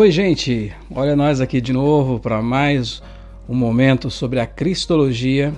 Oi, gente. Olha nós aqui de novo para mais um momento sobre a cristologia,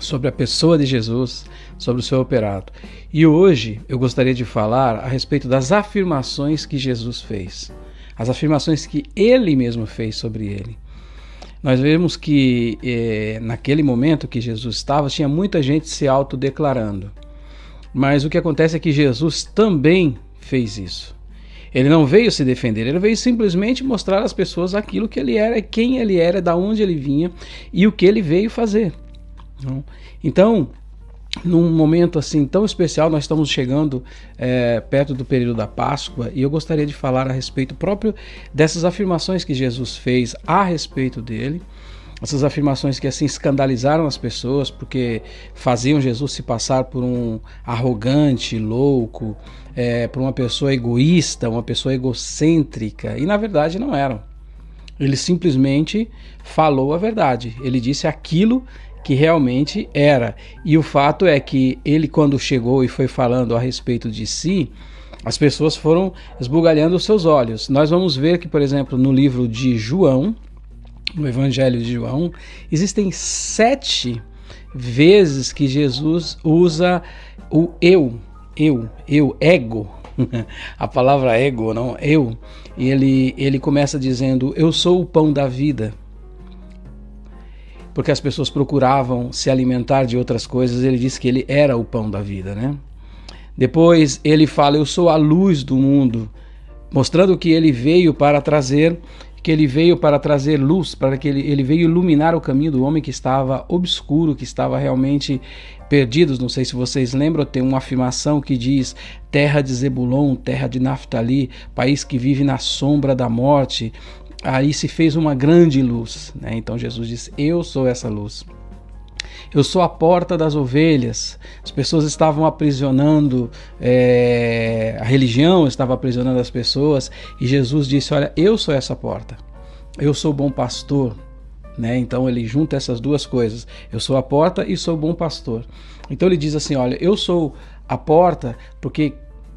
sobre a pessoa de Jesus, sobre o seu operado. E hoje eu gostaria de falar a respeito das afirmações que Jesus fez, as afirmações que ele mesmo fez sobre ele. Nós vemos que eh, naquele momento que Jesus estava, tinha muita gente se autodeclarando. Mas o que acontece é que Jesus também fez isso. Ele não veio se defender, ele veio simplesmente mostrar às pessoas aquilo que ele era, quem ele era, da onde ele vinha e o que ele veio fazer. Então, num momento assim tão especial, nós estamos chegando é, perto do período da Páscoa e eu gostaria de falar a respeito próprio dessas afirmações que Jesus fez a respeito dele essas afirmações que assim escandalizaram as pessoas porque faziam Jesus se passar por um arrogante, louco, é, por uma pessoa egoísta, uma pessoa egocêntrica e na verdade não eram. Ele simplesmente falou a verdade. Ele disse aquilo que realmente era. E o fato é que ele, quando chegou e foi falando a respeito de si, as pessoas foram esbugalhando os seus olhos. Nós vamos ver que, por exemplo, no livro de João, no Evangelho de João, existem sete vezes que Jesus usa o eu, eu, eu, ego, a palavra ego, não, eu. E ele, ele começa dizendo: Eu sou o pão da vida. Porque as pessoas procuravam se alimentar de outras coisas, ele disse que ele era o pão da vida, né? Depois ele fala: Eu sou a luz do mundo, mostrando que ele veio para trazer que ele veio para trazer luz, para que ele, ele veio iluminar o caminho do homem que estava obscuro, que estava realmente perdidos. Não sei se vocês lembram, tem uma afirmação que diz: terra de Zebulon, terra de Naftali, país que vive na sombra da morte. Aí se fez uma grande luz. Né? Então Jesus disse: Eu sou essa luz. Eu sou a porta das ovelhas. As pessoas estavam aprisionando, é, a religião estava aprisionando as pessoas, e Jesus disse: Olha, eu sou essa porta. Eu sou o bom pastor. Né? Então ele junta essas duas coisas. Eu sou a porta e sou o bom pastor. Então ele diz assim: Olha, eu sou a porta porque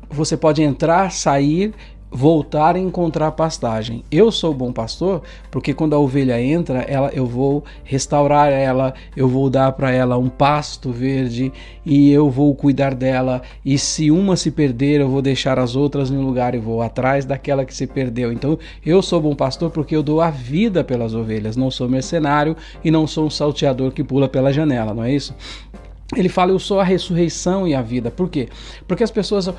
você pode entrar, sair voltar a encontrar pastagem. Eu sou bom pastor porque quando a ovelha entra, ela, eu vou restaurar ela, eu vou dar para ela um pasto verde e eu vou cuidar dela. E se uma se perder, eu vou deixar as outras no lugar e vou atrás daquela que se perdeu. Então, eu sou bom pastor porque eu dou a vida pelas ovelhas. Não sou mercenário e não sou um salteador que pula pela janela, não é isso? Ele fala: Eu sou a ressurreição e a vida. Por quê? Porque as pessoas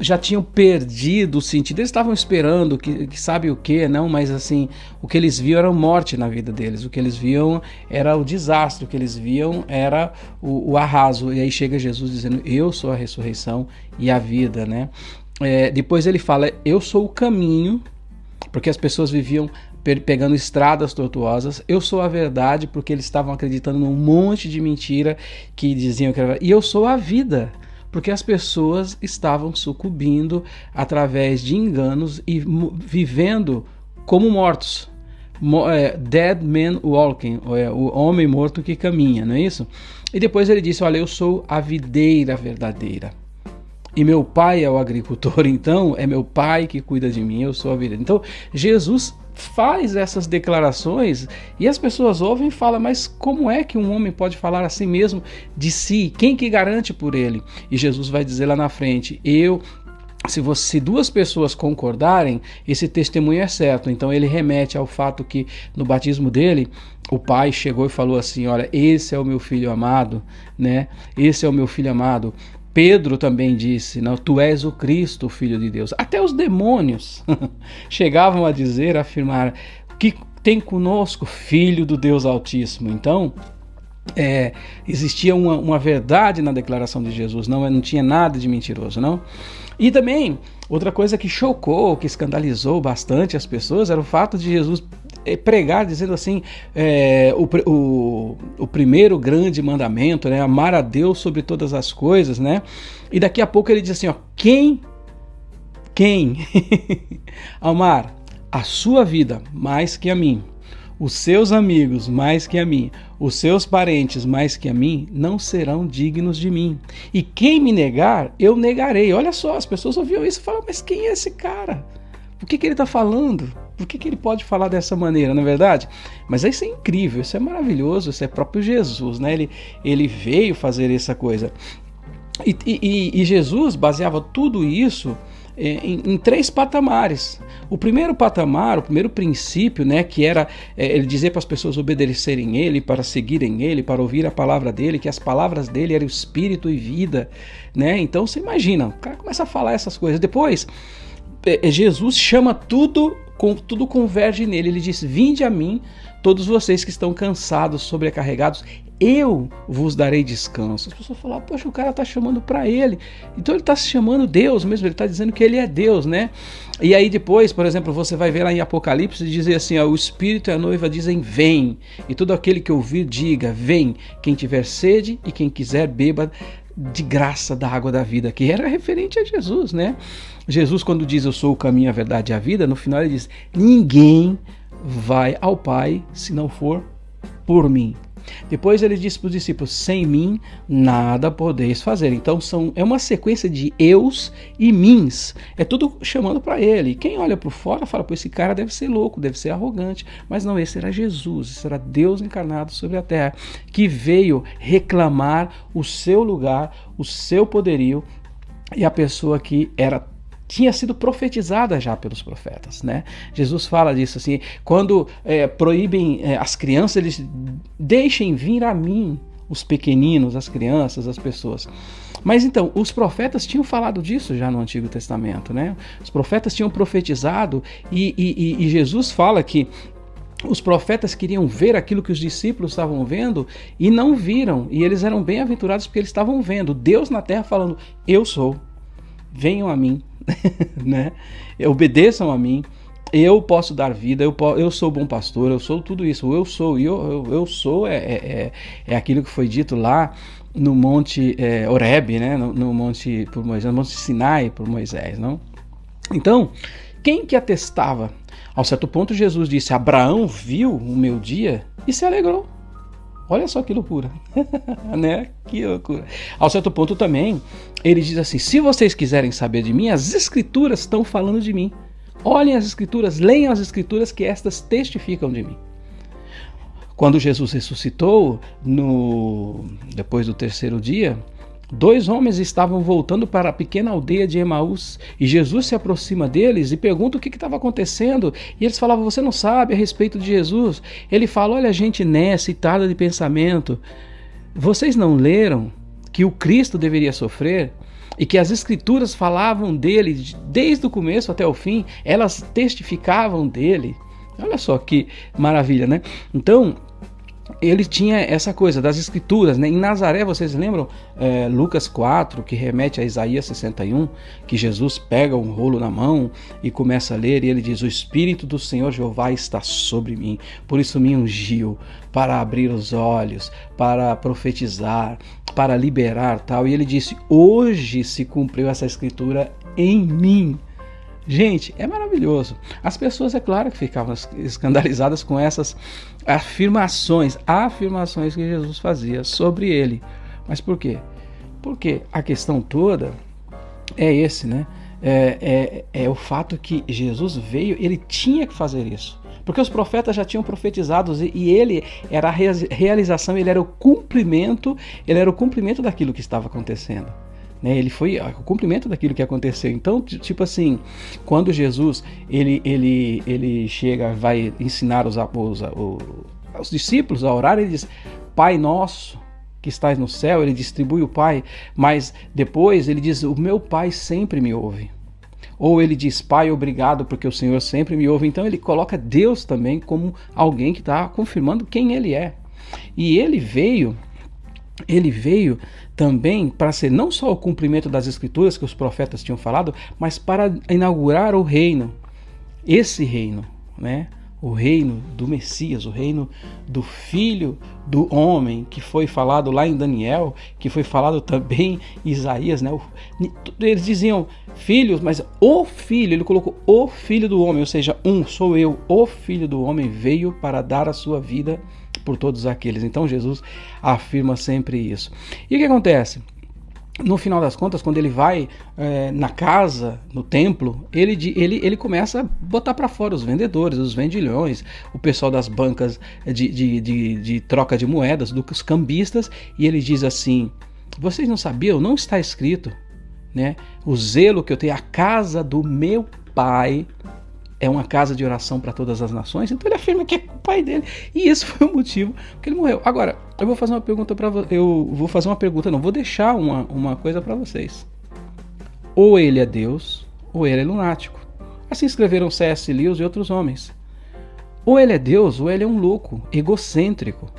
já tinham perdido o sentido. Eles estavam esperando, que, que sabe o que, não, mas assim, o que eles viam era morte na vida deles. O que eles viam era o desastre. O que eles viam era o, o arraso. E aí chega Jesus dizendo: Eu sou a ressurreição e a vida, né? É, depois ele fala: Eu sou o caminho, porque as pessoas viviam pegando estradas tortuosas. Eu sou a verdade porque eles estavam acreditando num monte de mentira que diziam que era. E eu sou a vida porque as pessoas estavam sucumbindo através de enganos e vivendo como mortos. É, dead man walking, é, o homem morto que caminha, não é isso? E depois ele disse: Olha, eu sou a videira verdadeira. E meu pai é o agricultor, então é meu pai que cuida de mim, eu sou a videira. Então, Jesus faz essas declarações e as pessoas ouvem e falam, mas como é que um homem pode falar assim mesmo de si? Quem que garante por ele? E Jesus vai dizer lá na frente: Eu se, você, se, duas pessoas concordarem, esse testemunho é certo. Então ele remete ao fato que no batismo dele, o pai chegou e falou assim: Olha, esse é o meu filho amado, né? Esse é o meu filho amado. Pedro também disse: Não, tu és o Cristo, filho de Deus. Até os demônios chegavam a dizer, a afirmar que tem conosco filho do Deus Altíssimo. Então, é, existia uma, uma, verdade na declaração de Jesus, não, não tinha nada de mentiroso, não. E também, outra coisa que chocou, que escandalizou bastante as pessoas, era o fato de Jesus é, pregar dizendo assim é, o, o, o, primeiro grande mandamento, né, amar a Deus sobre todas as coisas, né? E daqui a pouco ele diz assim, ó, quem, quem amar a sua vida mais que a mim, os seus amigos mais que a mim, os seus parentes mais que a mim, não serão dignos de mim. E quem me negar, eu negarei. Olha só, as pessoas ouviam isso e falam, mas quem é esse cara? O que, que ele está falando? Por que, que ele pode falar dessa maneira, não é verdade? Mas isso é incrível, isso é maravilhoso, isso é próprio Jesus, né? Ele, ele veio fazer essa coisa. E, e, e Jesus baseava tudo isso é, em, em, três patamares. O primeiro patamar, o primeiro princípio, né, que era é, ele dizer para as pessoas obedecerem ele, para seguirem ele, para ouvir a palavra dele, que as palavras dele eram espírito e vida, né? Então você imagina, o cara começa a falar essas coisas. Depois, Jesus chama tudo, com, tudo converge nele. Ele diz: "Vinde a mim, todos vocês que estão cansados, sobrecarregados, eu vos darei descanso. As pessoas falam, poxa, o cara está chamando para ele. Então ele está se chamando Deus mesmo, ele está dizendo que ele é Deus, né? E aí depois, por exemplo, você vai ver lá em Apocalipse dizer assim: ó, o Espírito e a noiva dizem, vem. E todo aquele que ouvir, diga, vem. Quem tiver sede e quem quiser, beba de graça da água da vida, que era referente a Jesus, né? Jesus, quando diz eu sou o caminho, a verdade e a vida, no final ele diz: ninguém vai ao Pai se não for por mim. Depois ele disse para os discípulos: Sem mim nada podeis fazer. Então são, é uma sequência de eus e mins. É tudo chamando para ele. Quem olha por fora fala: Pô, esse cara deve ser louco, deve ser arrogante. Mas não, esse era Jesus, esse era Deus encarnado sobre a terra, que veio reclamar o seu lugar, o seu poderio e a pessoa que era tinha sido profetizada já pelos profetas, né? Jesus fala disso assim, quando é, proíbem é, as crianças, eles deixem vir a mim os pequeninos, as crianças, as pessoas. Mas então, os profetas tinham falado disso já no Antigo Testamento, né? Os profetas tinham profetizado e, e, e Jesus fala que os profetas queriam ver aquilo que os discípulos estavam vendo e não viram, e eles eram bem-aventurados porque eles estavam vendo Deus na terra falando: Eu sou, venham a mim, né? Obedeçam a mim. Eu posso dar vida, eu, eu sou bom pastor, eu sou tudo isso. Eu sou, eu, eu, eu sou é, é, é, é aquilo que foi dito lá no Monte é, Oreb, né? No, no, Monte por Moisés, no Monte Sinai por Moisés, não? Então, quem que atestava? Ao certo ponto, Jesus disse: Abraão viu o meu dia e se alegrou. Olha só que loucura, né? Que loucura. Ao certo ponto também, ele diz assim: se vocês quiserem saber de mim, as escrituras estão falando de mim. Olhem as escrituras, leiam as escrituras que estas testificam de mim. Quando Jesus ressuscitou, no depois do terceiro dia, Dois homens estavam voltando para a pequena aldeia de Emaús e Jesus se aproxima deles e pergunta o que estava acontecendo. E eles falavam: Você não sabe a respeito de Jesus? Ele fala: Olha, gente nessa e tarda de pensamento. Vocês não leram que o Cristo deveria sofrer e que as Escrituras falavam dele desde o começo até o fim, elas testificavam dele. Olha só que maravilha, né? Então, ele tinha essa coisa das escrituras, né? Em Nazaré, vocês lembram é, Lucas 4, que remete a Isaías 61, que Jesus pega um rolo na mão e começa a ler, e ele diz: O Espírito do Senhor Jeová está sobre mim, por isso me ungiu para abrir os olhos, para profetizar, para liberar tal. E ele disse: Hoje se cumpriu essa escritura em mim. Gente, é maravilhoso. As pessoas, é claro, que ficavam escandalizadas com essas afirmações, afirmações que Jesus fazia sobre ele. Mas por quê? Porque a questão toda é esse, né? É, é, é o fato que Jesus veio, ele tinha que fazer isso. Porque os profetas já tinham profetizado e, e ele era a realização, ele era o cumprimento, ele era o cumprimento daquilo que estava acontecendo. Né? Ele foi o cumprimento daquilo que aconteceu. Então, tipo assim, quando Jesus ele, ele, ele chega, vai ensinar os, os, os discípulos a orar, ele diz: Pai nosso que estás no céu, ele distribui o Pai, mas depois ele diz: O meu Pai sempre me ouve. Ou ele diz, Pai, obrigado, porque o Senhor sempre me ouve. Então ele coloca Deus também como alguém que está confirmando quem ele é. E ele veio, ele veio também para ser não só o cumprimento das escrituras que os profetas tinham falado, mas para inaugurar o reino, esse reino, né? O reino do Messias, o reino do Filho do Homem, que foi falado lá em Daniel, que foi falado também em Isaías, né? Eles diziam filhos, mas o Filho, ele colocou o Filho do Homem, ou seja, um, sou eu, o Filho do Homem veio para dar a sua vida por todos aqueles. Então Jesus afirma sempre isso. E o que acontece? no final das contas, quando ele vai é, na casa, no templo, ele, ele, ele começa a botar para fora os vendedores, os vendilhões, o pessoal das bancas de, de, de, de troca de moedas, dos cambistas, e ele diz assim: Vocês não sabiam? Não está escrito. Né? O zelo que eu tenho, a casa do meu pai é uma casa de oração para todas as nações, então ele afirma que é o pai dele. E esse foi o motivo que ele morreu. Agora, eu vou fazer uma pergunta para eu vou fazer uma pergunta, não, vou deixar uma, uma coisa para vocês. Ou ele é Deus, ou ele é lunático. Assim escreveram C.S. Lewis e outros homens. Ou ele é Deus, ou ele é um louco, egocêntrico,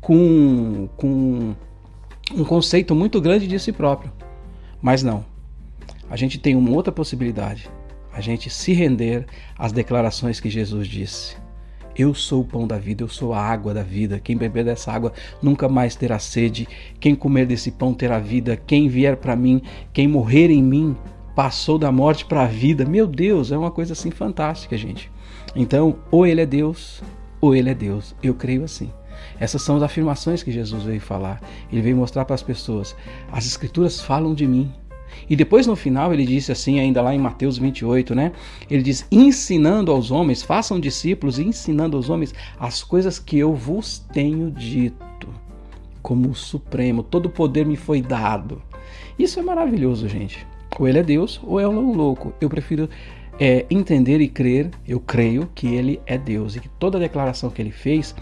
com, com um conceito muito grande de si próprio. Mas não. A gente tem uma outra possibilidade a gente se render às declarações que Jesus disse. Eu sou o pão da vida, eu sou a água da vida. Quem beber dessa água nunca mais terá sede. Quem comer desse pão terá vida. Quem vier para mim, quem morrer em mim, passou da morte para a vida. Meu Deus, é uma coisa assim fantástica, gente. Então, ou ele é Deus, ou ele é Deus. Eu creio assim. Essas são as afirmações que Jesus veio falar. Ele veio mostrar para as pessoas: as Escrituras falam de mim. E depois no final ele disse assim, ainda lá em Mateus 28, né? Ele diz: ensinando aos homens, façam discípulos, ensinando aos homens as coisas que eu vos tenho dito. Como o Supremo, todo o poder me foi dado. Isso é maravilhoso, gente. Ou ele é Deus ou é um louco. Eu prefiro é, entender e crer, eu creio que ele é Deus e que toda a declaração que ele fez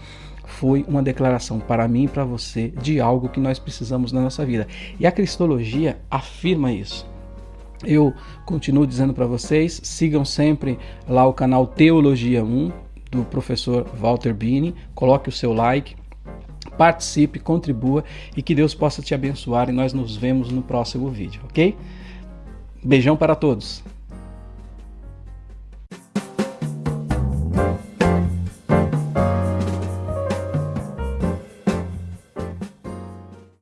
foi uma declaração para mim e para você de algo que nós precisamos na nossa vida. E a cristologia afirma isso. Eu continuo dizendo para vocês, sigam sempre lá o canal Teologia 1 do professor Walter Bini, coloque o seu like, participe, contribua e que Deus possa te abençoar e nós nos vemos no próximo vídeo, ok? Beijão para todos.